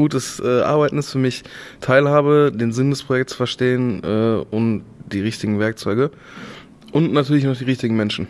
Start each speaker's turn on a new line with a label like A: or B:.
A: gutes äh, Arbeiten ist für mich Teilhabe, den Sinn des Projekts verstehen äh, und die richtigen Werkzeuge. Und natürlich noch die richtigen Menschen.